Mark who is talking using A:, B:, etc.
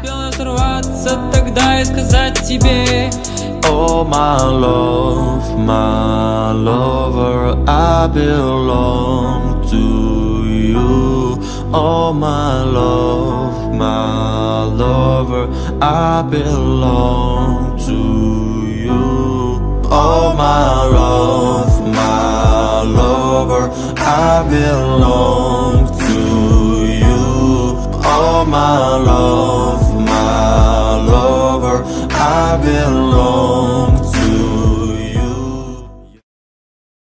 A: Успел сорваться тогда и сказать тебе
B: Oh my love, my lover, I belong to you Oh my love, my lover, I belong to you Oh my love, my lover, I belong to you Oh my love, my lover, I've been lost.